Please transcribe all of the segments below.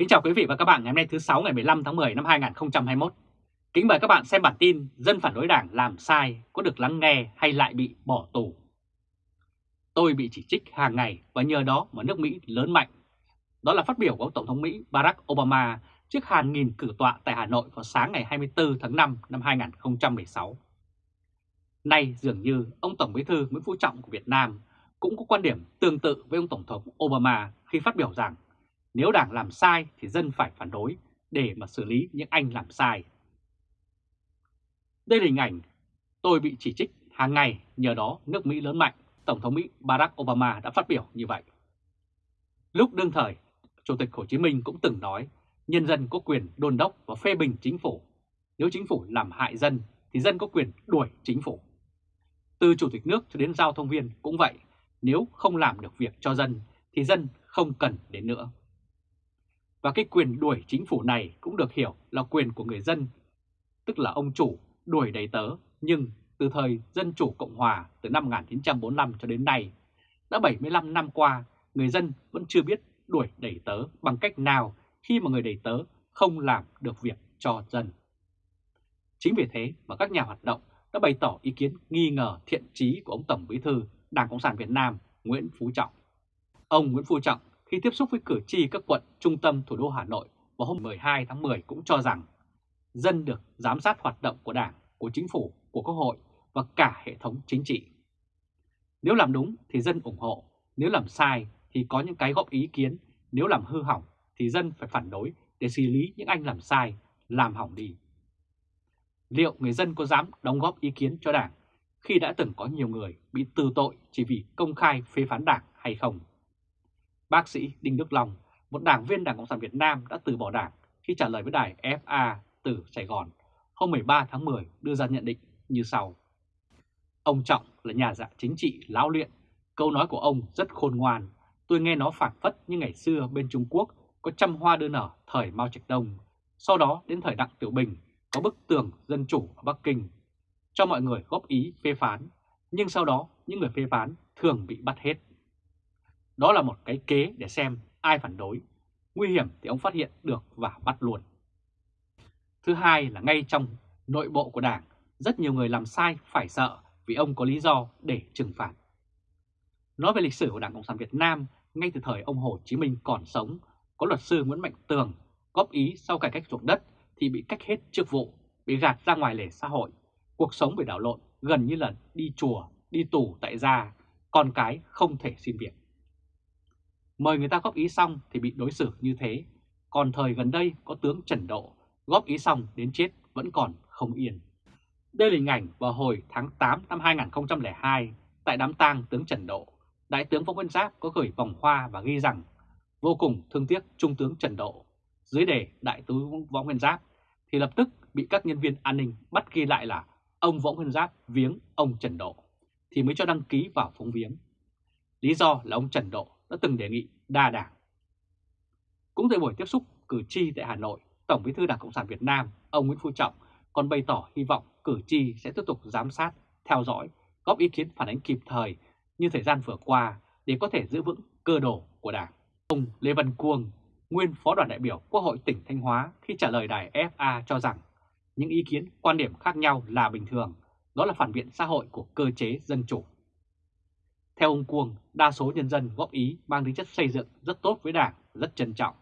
Kính chào quý vị và các bạn ngày hôm nay thứ 6 ngày 15 tháng 10 năm 2021. Kính mời các bạn xem bản tin Dân phản đối đảng làm sai có được lắng nghe hay lại bị bỏ tù. Tôi bị chỉ trích hàng ngày và nhờ đó mà nước Mỹ lớn mạnh. Đó là phát biểu của Tổng thống Mỹ Barack Obama trước hàng nghìn cử tọa tại Hà Nội vào sáng ngày 24 tháng 5 năm 2016. Nay dường như ông Tổng Bí thư Nguyễn Phú Trọng của Việt Nam cũng có quan điểm tương tự với ông Tổng thống Obama khi phát biểu rằng nếu đảng làm sai thì dân phải phản đối để mà xử lý những anh làm sai. Đây là hình ảnh tôi bị chỉ trích hàng ngày nhờ đó nước Mỹ lớn mạnh, Tổng thống Mỹ Barack Obama đã phát biểu như vậy. Lúc đương thời, Chủ tịch Hồ Chí Minh cũng từng nói nhân dân có quyền đôn đốc và phê bình chính phủ. Nếu chính phủ làm hại dân thì dân có quyền đuổi chính phủ. Từ Chủ tịch nước cho đến giao thông viên cũng vậy, nếu không làm được việc cho dân thì dân không cần đến nữa. Và cái quyền đuổi chính phủ này cũng được hiểu là quyền của người dân, tức là ông chủ đuổi đầy tớ, nhưng từ thời Dân Chủ Cộng Hòa từ năm 1945 cho đến nay, đã 75 năm qua, người dân vẫn chưa biết đuổi đầy tớ bằng cách nào khi mà người đầy tớ không làm được việc cho dân. Chính vì thế mà các nhà hoạt động đã bày tỏ ý kiến nghi ngờ thiện trí của ông Tổng Bí thư Đảng Cộng sản Việt Nam Nguyễn Phú Trọng. Ông Nguyễn Phú Trọng khi tiếp xúc với cử tri các quận trung tâm thủ đô Hà Nội vào hôm 12 tháng 10 cũng cho rằng dân được giám sát hoạt động của Đảng, của Chính phủ, của Quốc hội và cả hệ thống chính trị. Nếu làm đúng thì dân ủng hộ, nếu làm sai thì có những cái góp ý kiến, nếu làm hư hỏng thì dân phải phản đối để xử lý những anh làm sai, làm hỏng đi. Liệu người dân có dám đóng góp ý kiến cho Đảng khi đã từng có nhiều người bị từ tội chỉ vì công khai phê phán Đảng hay không? Bác sĩ Đinh Đức Long, một đảng viên Đảng Cộng sản Việt Nam đã từ bỏ đảng khi trả lời với đài FA từ Sài Gòn hôm 13 tháng 10 đưa ra nhận định như sau. Ông Trọng là nhà dạ chính trị lão luyện, câu nói của ông rất khôn ngoan. Tôi nghe nó phản phất như ngày xưa bên Trung Quốc có trăm hoa đưa nở thời Mao Trạch Đông. Sau đó đến thời Đặng Tiểu Bình có bức tường dân chủ ở Bắc Kinh cho mọi người góp ý phê phán, nhưng sau đó những người phê phán thường bị bắt hết. Đó là một cái kế để xem ai phản đối. Nguy hiểm thì ông phát hiện được và bắt luôn. Thứ hai là ngay trong nội bộ của Đảng, rất nhiều người làm sai phải sợ vì ông có lý do để trừng phạt. Nói về lịch sử của Đảng Cộng sản Việt Nam, ngay từ thời ông Hồ Chí Minh còn sống, có luật sư Nguyễn Mạnh Tường góp ý sau cải cách ruộng đất thì bị cách hết chức vụ, bị gạt ra ngoài lề xã hội. Cuộc sống bị đảo lộn gần như là đi chùa, đi tù tại gia, con cái không thể xin việc. Mời người ta góp ý xong thì bị đối xử như thế. Còn thời gần đây có tướng Trần Độ, góp ý xong đến chết vẫn còn không yên. Đây là hình ảnh vào hồi tháng 8 năm 2002 tại đám tang tướng Trần Độ. Đại tướng Võ Nguyên Giáp có gửi vòng hoa và ghi rằng vô cùng thương tiếc Trung tướng Trần Độ. Dưới đề Đại tướng Võ Nguyên Giáp thì lập tức bị các nhân viên an ninh bắt ghi lại là ông Võ Nguyên Giáp viếng ông Trần Độ thì mới cho đăng ký vào phóng viếng. Lý do là ông Trần Độ đã từng đề nghị đa đảng. Cũng tại buổi tiếp xúc cử tri tại Hà Nội, Tổng bí thư Đảng Cộng sản Việt Nam, ông Nguyễn Phú Trọng còn bày tỏ hy vọng cử tri sẽ tiếp tục giám sát, theo dõi, góp ý kiến phản ánh kịp thời như thời gian vừa qua để có thể giữ vững cơ đồ của Đảng. Ông Lê Văn Cuông, nguyên Phó đoàn đại biểu Quốc hội tỉnh Thanh Hóa khi trả lời đài FA cho rằng những ý kiến, quan điểm khác nhau là bình thường, đó là phản biện xã hội của cơ chế dân chủ. Theo ông Cuông, đa số nhân dân góp ý mang tính chất xây dựng rất tốt với Đảng, rất trân trọng.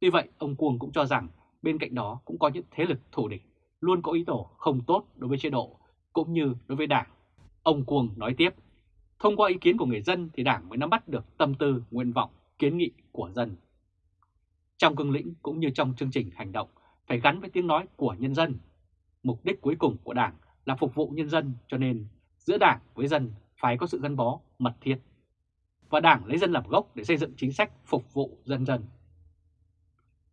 Tuy vậy, ông Cuông cũng cho rằng bên cạnh đó cũng có những thế lực thù địch luôn có ý đồ không tốt đối với chế độ cũng như đối với Đảng. Ông Cuông nói tiếp, thông qua ý kiến của người dân thì Đảng mới nắm bắt được tâm tư, nguyện vọng, kiến nghị của dân. Trong cương lĩnh cũng như trong chương trình hành động phải gắn với tiếng nói của nhân dân. Mục đích cuối cùng của Đảng là phục vụ nhân dân cho nên giữa Đảng với dân phải có sự gắn bó mật thiết. Và Đảng lấy dân làm gốc để xây dựng chính sách phục vụ dân dân.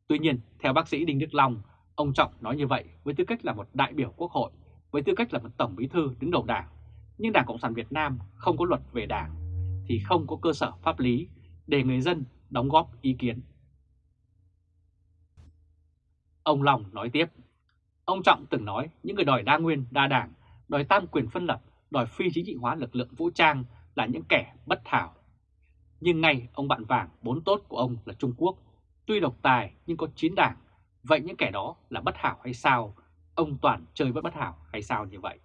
Tuy nhiên, theo bác sĩ Đinh Đức Long, ông Trọng nói như vậy với tư cách là một đại biểu quốc hội, với tư cách là một tổng bí thư đứng đầu đảng. Nhưng Đảng Cộng sản Việt Nam không có luật về đảng, thì không có cơ sở pháp lý để người dân đóng góp ý kiến. Ông Long nói tiếp, ông Trọng từng nói những người đòi đa nguyên, đa đảng, đòi tam quyền phân lập đòi phi chính trị hóa lực lượng vũ trang là những kẻ bất thảo. Nhưng ngay ông bạn vàng bốn tốt của ông là Trung Quốc Tuy độc tài nhưng có chín đảng, vậy những kẻ đó là bất hảo hay sao? Ông Toàn chơi vẫn bất hảo hay sao như vậy?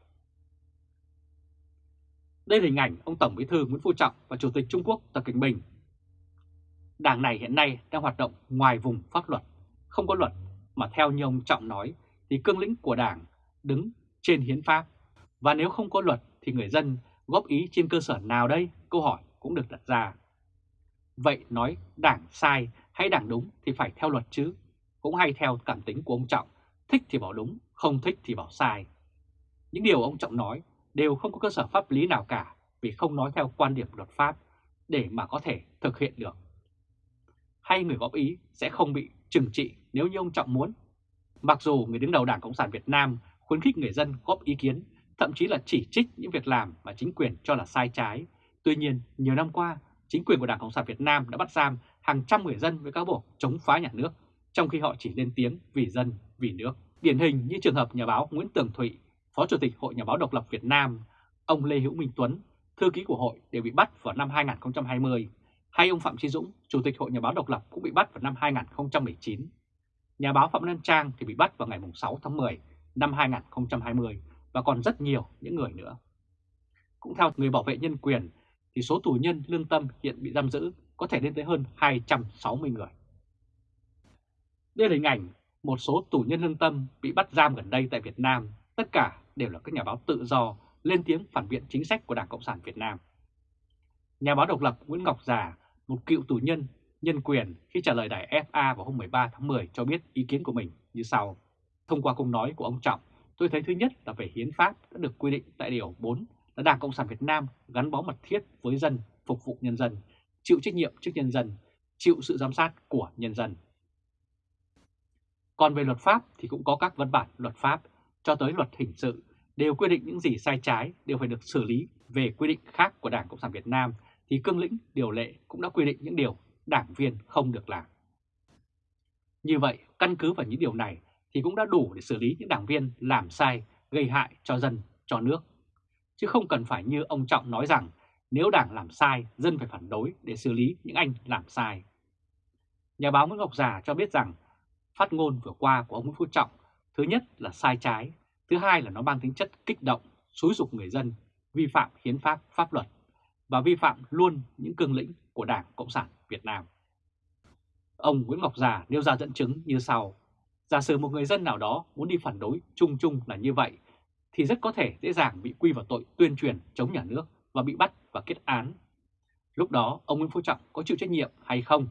Đây là hình ảnh ông Tổng Bí thư Nguyễn Phú Trọng và Chủ tịch Trung Quốc Tập Cận Bình. Đảng này hiện nay đang hoạt động ngoài vùng pháp luật, không có luật, mà theo như ông Trọng nói thì cương lĩnh của đảng đứng trên hiến pháp. Và nếu không có luật thì người dân góp ý trên cơ sở nào đây? Câu hỏi cũng được đặt ra. Vậy nói đảng sai hay đảng đúng thì phải theo luật chứ, cũng hay theo cảm tính của ông Trọng, thích thì bảo đúng, không thích thì bảo sai. Những điều ông Trọng nói đều không có cơ sở pháp lý nào cả vì không nói theo quan điểm luật pháp để mà có thể thực hiện được. Hay người góp ý sẽ không bị trừng trị nếu như ông Trọng muốn. Mặc dù người đứng đầu Đảng Cộng sản Việt Nam khuyến khích người dân góp ý kiến, thậm chí là chỉ trích những việc làm mà chính quyền cho là sai trái. Tuy nhiên, nhiều năm qua, chính quyền của Đảng Cộng sản Việt Nam đã bắt giam hàng trăm người dân với cáo buộc chống phá nhà nước, trong khi họ chỉ lên tiếng vì dân, vì nước. Điển hình như trường hợp nhà báo Nguyễn Tường Thụy, Phó Chủ tịch Hội Nhà báo Độc lập Việt Nam, ông Lê Hữu Minh Tuấn, thư ký của hội đều bị bắt vào năm 2020, hay ông Phạm Chí Dũng, Chủ tịch Hội Nhà báo Độc lập cũng bị bắt vào năm 2019. Nhà báo Phạm Lan Trang thì bị bắt vào ngày 6 tháng 10 năm 2020 và còn rất nhiều những người nữa. Cũng theo người bảo vệ nhân quyền thì số tù nhân lương tâm hiện bị giam giữ có thể lên tới hơn 260 người. Đây là hình ảnh một số tù nhân lương tâm bị bắt giam gần đây tại Việt Nam, tất cả đều là các nhà báo tự do lên tiếng phản biện chính sách của Đảng Cộng sản Việt Nam. Nhà báo độc lập Nguyễn Ngọc Già, một cựu tù nhân nhân quyền khi trả lời đài FA vào hôm 13 tháng 10 cho biết ý kiến của mình như sau. Thông qua câu nói của ông Trọng, tôi thấy thứ nhất là về hiến pháp đã được quy định tại Điều 4 là Đảng Cộng sản Việt Nam gắn bó mật thiết với dân, phục vụ nhân dân, chịu trách nhiệm trước nhân dân, chịu sự giám sát của nhân dân. Còn về luật pháp thì cũng có các văn bản luật pháp cho tới luật hình sự đều quy định những gì sai trái đều phải được xử lý về quy định khác của Đảng Cộng sản Việt Nam thì cương lĩnh điều lệ cũng đã quy định những điều đảng viên không được làm. Như vậy, căn cứ vào những điều này thì cũng đã đủ để xử lý những đảng viên làm sai, gây hại cho dân, cho nước. Chứ không cần phải như ông Trọng nói rằng nếu đảng làm sai, dân phải phản đối để xử lý những anh làm sai. Nhà báo Nguyễn Ngọc Già cho biết rằng phát ngôn vừa qua của ông Nguyễn Phú Trọng thứ nhất là sai trái, thứ hai là nó mang tính chất kích động, xúi dục người dân, vi phạm hiến pháp, pháp luật và vi phạm luôn những cương lĩnh của Đảng Cộng sản Việt Nam. Ông Nguyễn Ngọc Già nêu ra dẫn chứng như sau. Giả sử một người dân nào đó muốn đi phản đối chung chung là như vậy, thì rất có thể dễ dàng bị quy vào tội tuyên truyền chống nhà nước và bị bắt và kết án. Lúc đó ông Nguyễn Phú Trọng có chịu trách nhiệm hay không?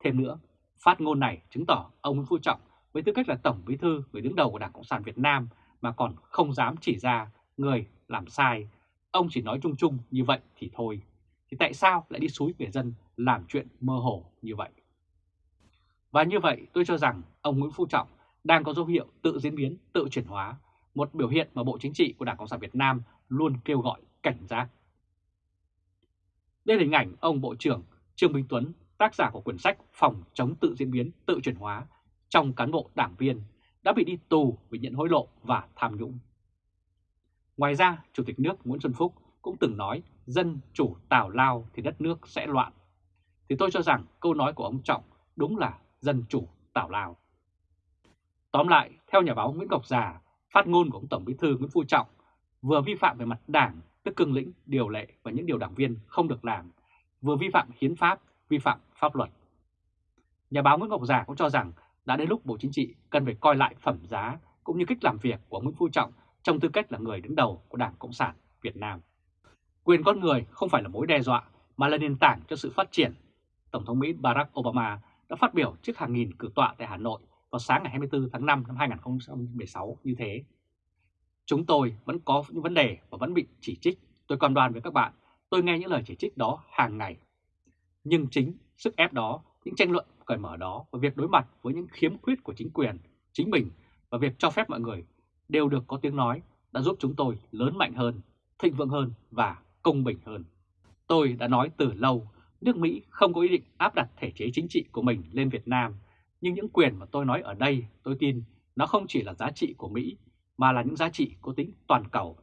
Thêm nữa, phát ngôn này chứng tỏ ông Nguyễn Phú Trọng với tư cách là Tổng Bí thư người đứng đầu của Đảng Cộng sản Việt Nam mà còn không dám chỉ ra người làm sai. Ông chỉ nói chung chung như vậy thì thôi. Thì tại sao lại đi xúi người dân làm chuyện mơ hồ như vậy? Và như vậy tôi cho rằng ông Nguyễn Phú Trọng đang có dấu hiệu tự diễn biến, tự chuyển hóa, một biểu hiện mà Bộ Chính trị của Đảng Cộng sản Việt Nam luôn kêu gọi cảnh giác. Đây là hình ảnh ông Bộ trưởng Trương Minh Tuấn, tác giả của quyển sách Phòng chống tự diễn biến, tự chuyển hóa trong cán bộ đảng viên đã bị đi tù vì nhận hối lộ và tham nhũng. Ngoài ra, Chủ tịch nước Nguyễn Xuân Phúc cũng từng nói dân chủ tào lao thì đất nước sẽ loạn. Thì tôi cho rằng câu nói của ông Trọng đúng là dân chủ tào lao. Tóm lại, theo nhà báo Nguyễn Ngọc Già, phát ngôn của ông Tổng Bí thư Nguyễn Phú Trọng vừa vi phạm về mặt đảng, tức cương lĩnh, điều lệ và những điều đảng viên không được làm, vừa vi phạm hiến pháp, vi phạm pháp luật. Nhà báo Nguyễn Ngọc Già cũng cho rằng đã đến lúc Bộ Chính trị cần phải coi lại phẩm giá cũng như cách làm việc của Nguyễn Phú Trọng trong tư cách là người đứng đầu của Đảng Cộng sản Việt Nam. Quyền con người không phải là mối đe dọa mà là nền tảng cho sự phát triển. Tổng thống Mỹ Barack Obama đã phát biểu trước hàng nghìn cử tọa tại Hà Nội vào sáng ngày 24 tháng 5 năm 2016 như thế. Chúng tôi vẫn có những vấn đề và vẫn bị chỉ trích. Tôi còn đoàn với các bạn, tôi nghe những lời chỉ trích đó hàng ngày. Nhưng chính sức ép đó, những tranh luận cởi mở đó và việc đối mặt với những khiếm khuyết của chính quyền, chính mình và việc cho phép mọi người đều được có tiếng nói đã giúp chúng tôi lớn mạnh hơn, thịnh vượng hơn và công bình hơn. Tôi đã nói từ lâu, nước Mỹ không có ý định áp đặt thể chế chính trị của mình lên Việt Nam, nhưng những quyền mà tôi nói ở đây tôi tin nó không chỉ là giá trị của Mỹ mà là những giá trị có tính toàn cầu.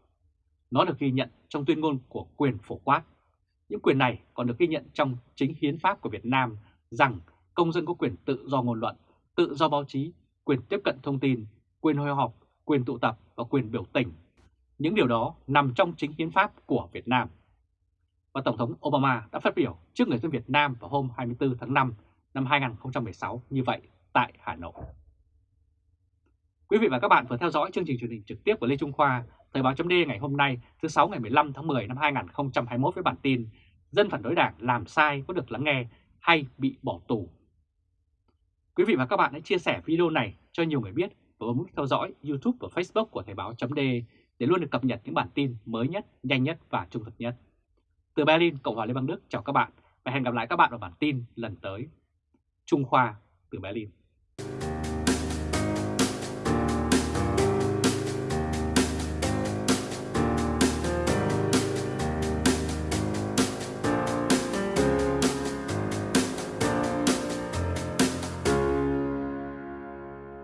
Nó được ghi nhận trong tuyên ngôn của quyền phổ quát. Những quyền này còn được ghi nhận trong chính hiến pháp của Việt Nam rằng công dân có quyền tự do ngôn luận, tự do báo chí, quyền tiếp cận thông tin, quyền hội họp, quyền tụ tập và quyền biểu tình. Những điều đó nằm trong chính hiến pháp của Việt Nam. Và Tổng thống Obama đã phát biểu trước người dân Việt Nam vào hôm 24 tháng 5 năm 2016 như vậy tại Hà Nội. Quý vị và các bạn vừa theo dõi chương trình truyền hình trực tiếp của Lê Trung Khoa, Thời báo chấm ngày hôm nay thứ 6 ngày 15 tháng 10 năm 2021 với bản tin Dân phản đối đảng làm sai có được lắng nghe hay bị bỏ tù. Quý vị và các bạn hãy chia sẻ video này cho nhiều người biết và bấm theo dõi YouTube và Facebook của Thời báo chấm để luôn được cập nhật những bản tin mới nhất, nhanh nhất và trung thực nhất. Từ Berlin, Cộng hòa Liên bang Đức chào các bạn và hẹn gặp lại các bạn ở bản tin lần tới. Trung Khoa từ Berlin